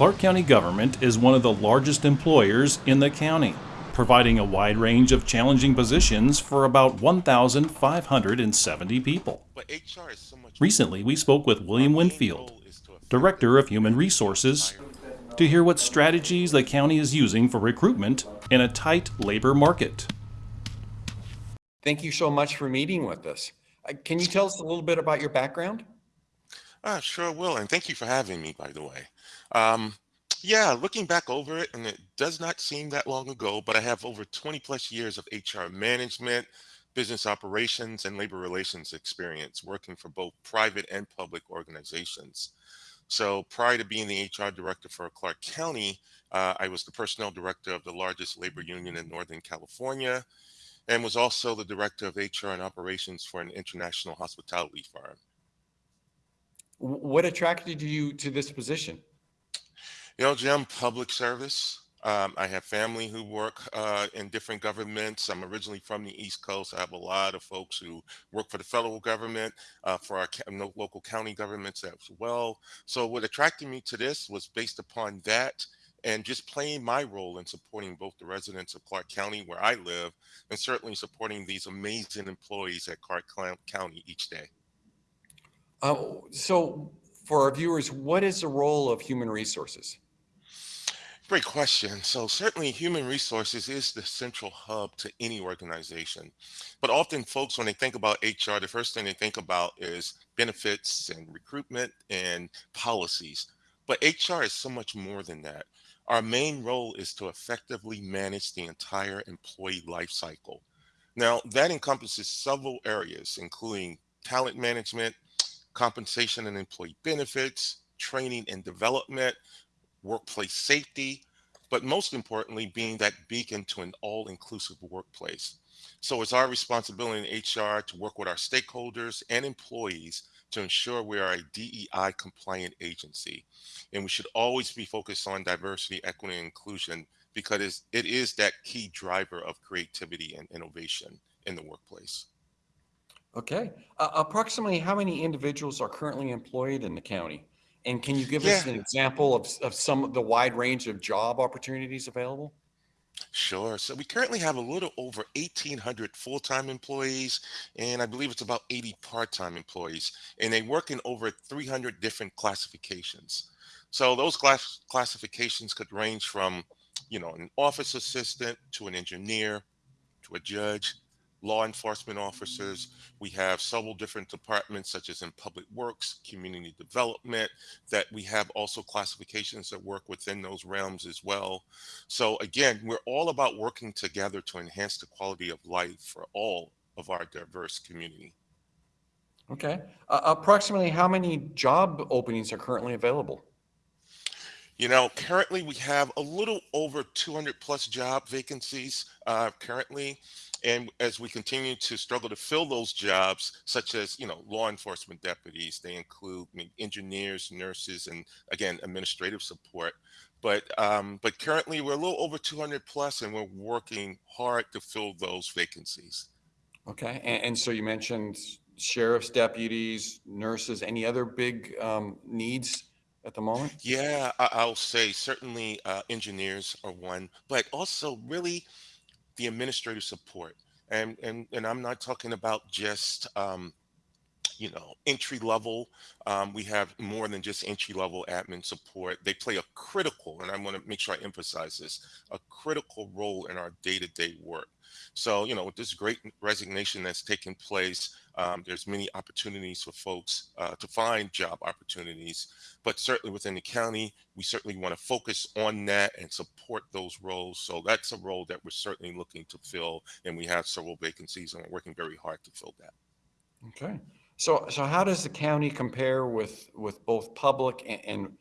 Clark County government is one of the largest employers in the county, providing a wide range of challenging positions for about 1,570 people. Recently, we spoke with William Winfield, Director of Human Resources, to hear what strategies the county is using for recruitment in a tight labor market. Thank you so much for meeting with us. Uh, Can you tell us a little bit about your background? Uh, sure will, and thank you for having me, by the way. Um, yeah, looking back over it, and it does not seem that long ago, but I have over 20 plus years of HR management, business operations, and labor relations experience working for both private and public organizations. So prior to being the HR director for Clark County, uh, I was the personnel director of the largest labor union in Northern California and was also the director of HR and operations for an international hospitality firm. Wh- What attracted you to this position? You know, Jim, public service. Um, I have family who work uh, in different governments. I'm originally from the East Coast. I have a lot of folks who work for the federal government, uh, for our local county governments as well. So what attracted me to this was based upon that and just playing my role in supporting both the residents of Clark County where I live and certainly supporting these amazing employees at Clark County each day. Uh, So for our viewers, what is the role of human resources? Great question. So certainly human resources is the central hub to any organization. But often folks, when they think about HR, the first thing they think about is benefits and recruitment and policies. But HR is so much more than that. Our main role is to effectively manage the entire employee life cycle. Now, that encompasses several areas, including talent management, compensation and employee benefits, training and development, workplace safety, but most importantly, being that beacon to an all inclusive workplace. So it's our responsibility in HR to work with our stakeholders and employees to ensure we are a DEI compliant agency. And we should always be focused on diversity, equity, and inclusion because it's- that key driver of creativity and innovation in the workplace. Okay. Uh, Approximately how many individuals are currently employed in the county? And can you give us an example of, of some of the wide range of job opportunities available? Sure. So we currently have a little over 1,800 full-time employees, and I believe it's about 80 part-time employees, and they work in over 300 different classifications. So those class classifications could range from, you know, an office assistant to an engineer to a judge, law enforcement officers. We have several different departments, such as in public works, community development, that we have also classifications that work within those realms as well. So again, we're all about working together to enhance the quality of life for all of our diverse community. Okay. Uh, Approximately how many job openings are currently available? You know, currently we have a little over 200 plus job vacancies uh, currently. And as we continue to struggle to fill those jobs, such as, you know, law enforcement deputies, they include engineers, nurses, and again, administrative support. But um, but currently we're a little over 200 plus and we're working hard to fill those vacancies. Okay. And, and so you mentioned sheriff's deputies, nurses, any other big um, needs at the moment? Yeah, I'll say certainly uh, engineers are one, but also really the administrative support. And and and I'm not talking about just um, you know entry level. Um, we have more than just entry level admin support. They play a critical, and I want to make sure I emphasize this, a critical role in our day to day work. So you know with this great resignation that's taking place, um, there's many opportunities for folks uh, to find job opportunities, but certainly within the county, we certainly want to focus on that and support those roles. So that's a role that we're certainly looking to fill, and we have several vacancies, and we're working very hard to fill that. Okay. So, so how does the county compare with, with both public and, and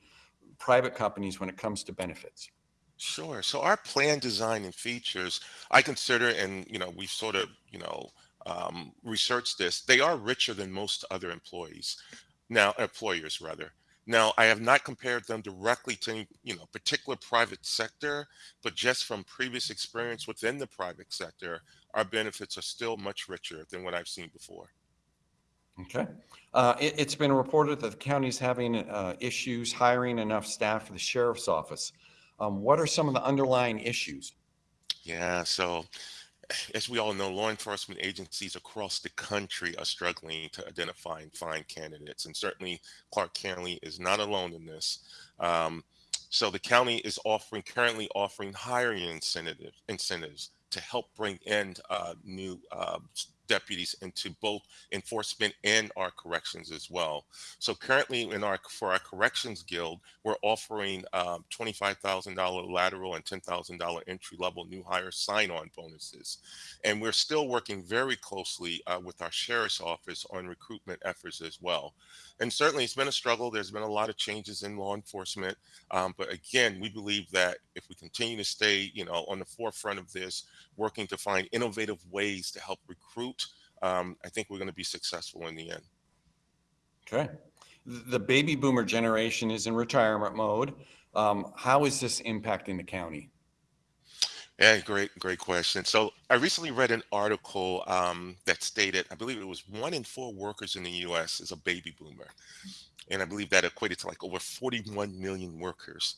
private companies when it comes to benefits? Sure. So our plan design and features, I consider, and you know, we've sort of, you know, um, researched this. They are richer than most other employees now, employers rather. Now, I have not compared them directly to any, you know, particular private sector, but just from previous experience within the private sector, our benefits are still much richer than what I've seen before. Okay. Uh, it, it's been reported that the county is having uh, issues hiring enough staff for the sheriff's office. Um, what are some of the underlying issues? Yeah, so as we all know, law enforcement agencies across the country are struggling to identify and find candidates, and certainly Clark County is not alone in this. Um, so the county is offering currently offering hiring incentives incentives to help bring in uh, new uh, deputies into both enforcement and our corrections as well. So currently in our for our corrections guild, we're offering um, $25,000 lateral and $10,000 entry level new hire sign-on bonuses. And we're still working very closely uh, with our sheriff's office on recruitment efforts as well. And certainly it's been a struggle. There's been a lot of changes in law enforcement. Um, but again, we believe that if we continue to stay, you know, on the forefront of this, working to find innovative ways to help recruit um, I think we're going to be successful in the end. Okay. The baby boomer generation is in retirement mode. Um, how is this impacting the county? Yeah, great, great question. So I recently read an article um, that stated, I believe it was one in four workers in the U.S. is a baby boomer, and I believe that equated to like over 41 million workers.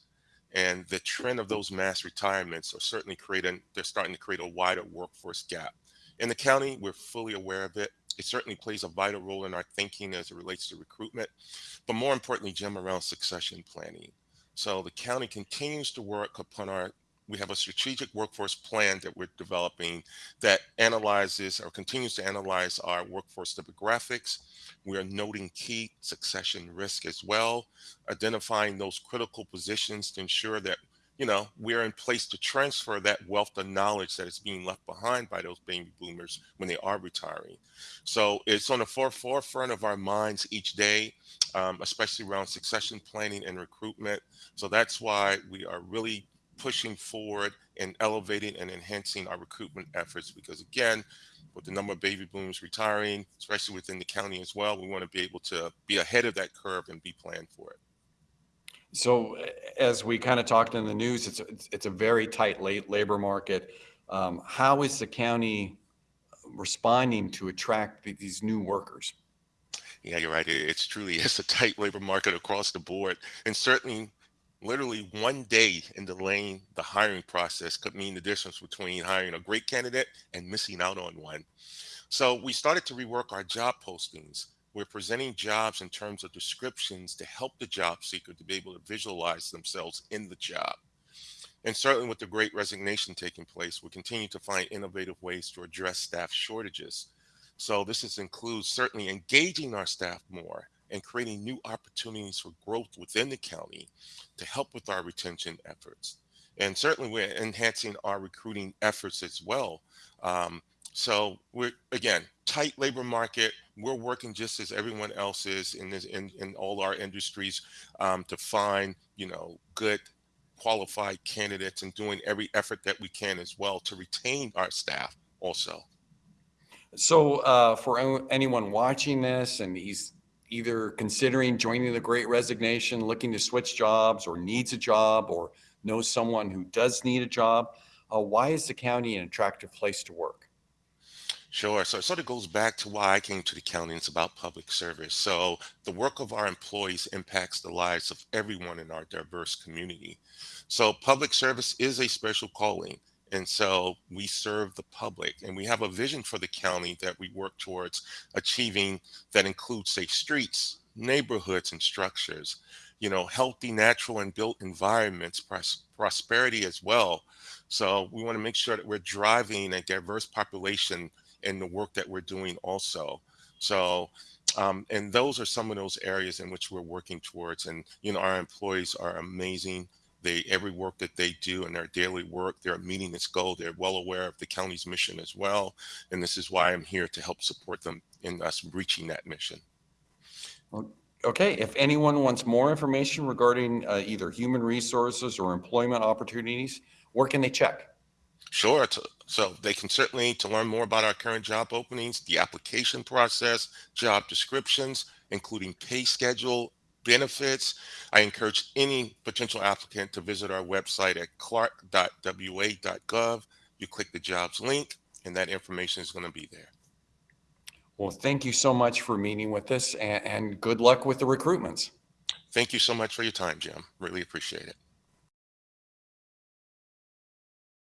And the trend of those mass retirements are certainly creating, they're starting to create a wider workforce gap. In the county, we're fully aware of it. It certainly plays a vital role in our thinking as it relates to recruitment, but more importantly, Jim, around succession planning. So the county continues to work upon our we have a strategic workforce plan that we're developing that analyzes or continues to analyze our workforce demographics. We are noting key succession risk as well, identifying those critical positions to ensure that you know, we're in place to transfer that wealth of knowledge that is being left behind by those baby boomers when they are retiring. So it's on the forefront of our minds each day, um, especially around succession planning and recruitment. So that's why we are really pushing forward and elevating and enhancing our recruitment efforts because again, with the number of baby boomers retiring, especially within the county as well, we want to be able to be ahead of that curve and be planned for it. So as we kind of talked in the news, it's, it's, it's a very tight late labor market. Um, how is the county responding to attract these new workers? Yeah, you're right. It's truly it's a tight labor market across the board, and certainly, literally one day in delaying the hiring process could mean the difference between hiring a great candidate and missing out on one. So we started to rework our job postings we're presenting jobs in terms of descriptions to help the job seeker to be able to visualize themselves in the job. And certainly with the great resignation taking place, we continue to find innovative ways to address staff shortages. So this is, includes certainly engaging our staff more and creating new opportunities for growth within the county to help with our retention efforts. And certainly we're enhancing our recruiting efforts as well. Um, so we're again tight labor market. We're working just as everyone else is in this in, in all our industries um, to find you know good qualified candidates and doing every effort that we can as well to retain our staff also. So uh, for anyone watching this and he's either considering joining the Great Resignation, looking to switch jobs, or needs a job, or knows someone who does need a job, uh, why is the county an attractive place to work? Sure. So it sort of goes back to why I came to the county. It's about public service. So the work of our employees impacts the lives of everyone in our diverse community. So public service is a special calling. And so we serve the public and we have a vision for the county that we work towards achieving that includes safe streets, neighborhoods and structures, you know, healthy, natural and built environments, pros prosperity as well. So we want to make sure that we're driving a diverse population in the work that we're doing also. So, um, and those are some of those areas in which we're working towards. And, you know, our employees are amazing. They, every work that they do in their daily work, they're meeting this goal. They're well aware of the county's mission as well. And this is why I'm here to help support them in us reaching that mission. Okay, if anyone wants more information regarding uh, either human resources or employment opportunities, where can they check? Sure. So they can certainly, to learn more about our current job openings, the application process, job descriptions, including pay schedule, benefits. I encourage any potential applicant to visit our website at clark.wa.gov. You click the jobs link and that information is going to be there. Well, thank you so much for meeting with us and, and good luck with the recruitments. Thank you so much for your time, Jim. Really appreciate it.